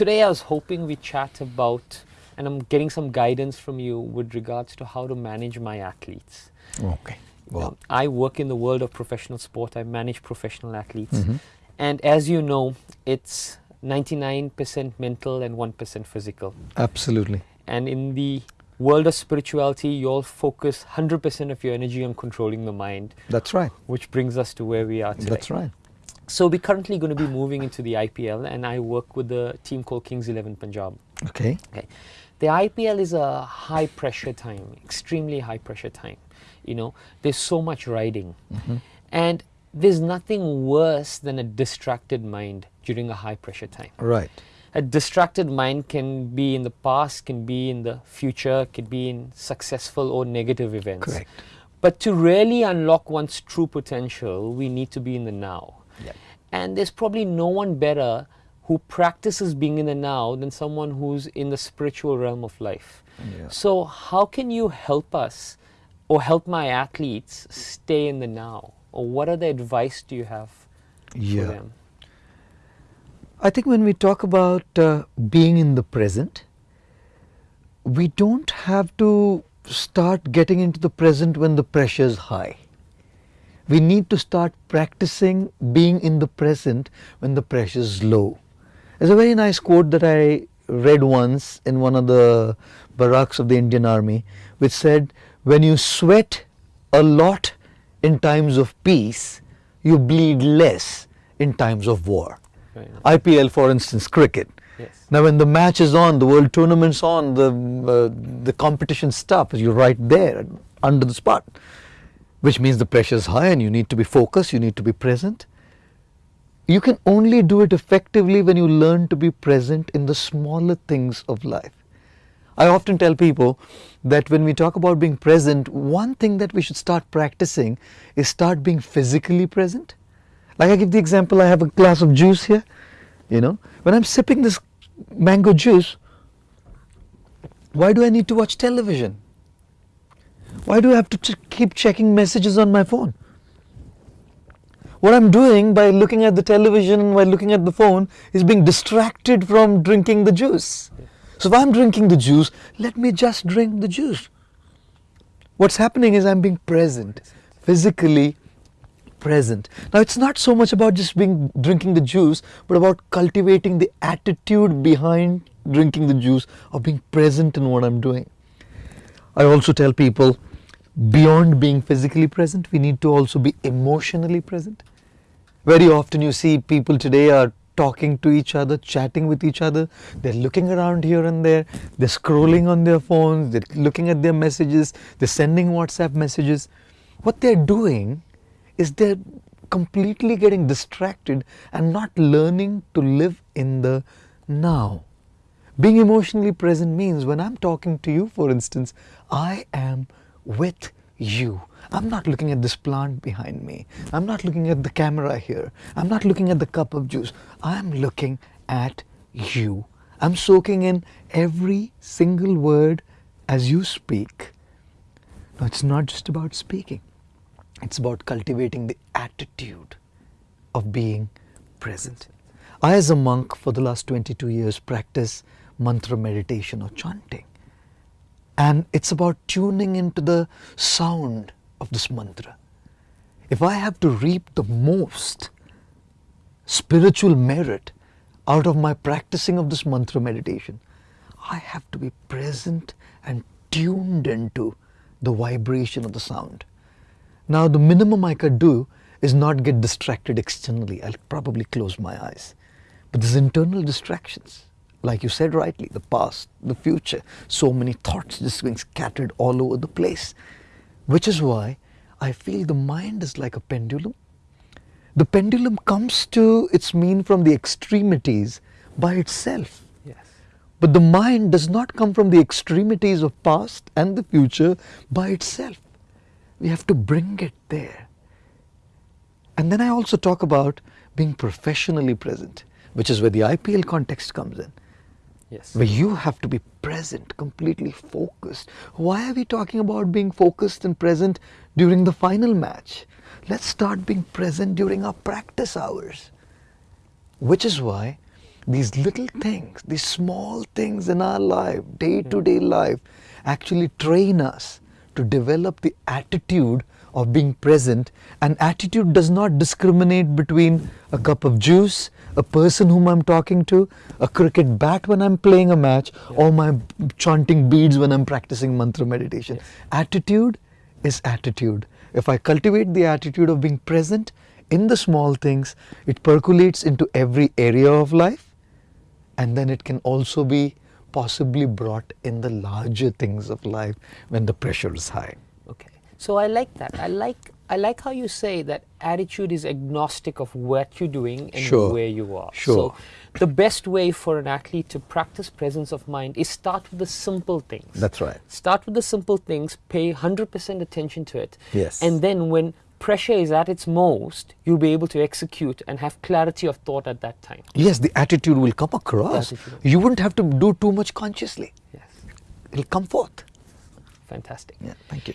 today I was hoping we chat about, and I'm getting some guidance from you with regards to how to manage my athletes. Okay. Well, Um, I work in the world of professional sport. I manage professional athletes. Mhm. And as you know, it's 99% mental and 1% physical. absolutely. And in the world of spirituality, you all focus 100% of your energy on controlling the mind, That's right. which brings us to where we are today. That's right. So we're currently going to be moving into the IPL, and I work with the team called Kings 11 Punjab. Okay. Okay. The IPL is a high pressure time, extremely high pressure time. You know, there's so much riding. Mm-hmm. And there's nothing worse than a distracted mind during a high pressure time. Right. A distracted mind can be in the past, can be in the future, can be in successful or negative events. Correct. But to really unlock one's true potential, we need to be in the now. Yep. And there's probably no one better who practices being in the now than someone who's in the spiritual realm of life. Yeah. So, how can you help us or help my athletes stay in the now? Or what other advice do you have Yeah. for them? I think when we talk about uh, being in the present, we don't have to start getting into the present when the pressure is high. We need to start practicing being in the present when the pressure is low. There's a very nice quote that I read once in one of the barracks of the Indian Army, which said, When you sweat a lot in times of peace, you bleed less in times of war. Right. IPL, for instance, cricket. Yes. Now, when the match is on, the world tournament's on, the uh, the competition stops. You're right there, under the spot, which means the pressure is high, and you need to be focused. You need to be present. You can only do it effectively when you learn to be present in the smaller things of life. I often tell people that when we talk about being present, one thing that we should start practicing is start being physically present. Like I give the example, I have a glass of juice here, you know. When I'm sipping this mango juice, why do I need to watch television? Why do I have to ch- keep checking messages on my phone? What I'm doing by looking at the television and while looking at the phone is being distracted from drinking the juice. So if I'm drinking the juice, let me just drink the juice. What's happening is I'm being present, physically present. Now it's not so much about just being drinking the juice, but about cultivating the attitude behind drinking the juice of being present in what I'm doing. I also tell people beyond being physically present, we need to also be emotionally present. Very often you see people today are talking to each other, chatting with each other, they're looking around here and there, they're scrolling on their phones, they're looking at their messages, they're sending WhatsApp messages. What they're doing is they're completely getting distracted and not learning to live in the now. Being emotionally present means when I'm talking to you, for instance, I am with you. I'm not looking at this plant behind me. I'm not looking at the camera here. I'm not looking at the cup of juice. I'm looking at you. I'm soaking in every single word as you speak. Now, it's not just about speaking, it's about cultivating the attitude of being present. I, as a monk, for the last 22 years, practice mantra meditation or chanting. And it's about tuning into the sound of this mantra. If I have to reap the most spiritual merit out of my practicing of this mantra meditation, I have to be present and tuned into the vibration of the sound. Now, the minimum I could do is not get distracted externally. I'll probably close my eyes. But there's internal distractions. Like you said rightly, the past, the future, so many thoughts just being scattered all over the place. Which is why I feel the mind is like a pendulum. The pendulum comes to its mean from the extremities by itself. Yes. But the mind does not come from the extremities of past and the future by itself. We have to bring it there. And then I also talk about being professionally present, which is where the IPL context comes in, Yes. where you have to be present, completely focused. Why are we talking about being focused and present during the final match? Let's start being present during our practice hours. Which is why these little things, these small things in our life, day to day life, actually train us to develop the attitude of being present. And attitude does not discriminate between a cup of juice, a person whom I'm talking to, a cricket bat when I'm playing a match, or my chanting beads when I'm practicing mantra meditation. Attitude is attitude. If I cultivate the attitude of being present in the small things, it percolates into every area of life and then it can also be possibly brought in the larger things of life when the pressure is high. Okay. So I like that. I like I like how you say that attitude is agnostic of what you're doing and Sure. where you are. Sure. So the best way for an athlete to practice presence of mind is start with the simple things. That's right. Start with the simple things, pay 100% attention to it. Yes. And then when pressure is at its most, you'll be able to execute and have clarity of thought at that time. Yes, the attitude will come across. You wouldn't have to do too much consciously. Yes. It'll come forth. Fantastic. Yeah, thank you.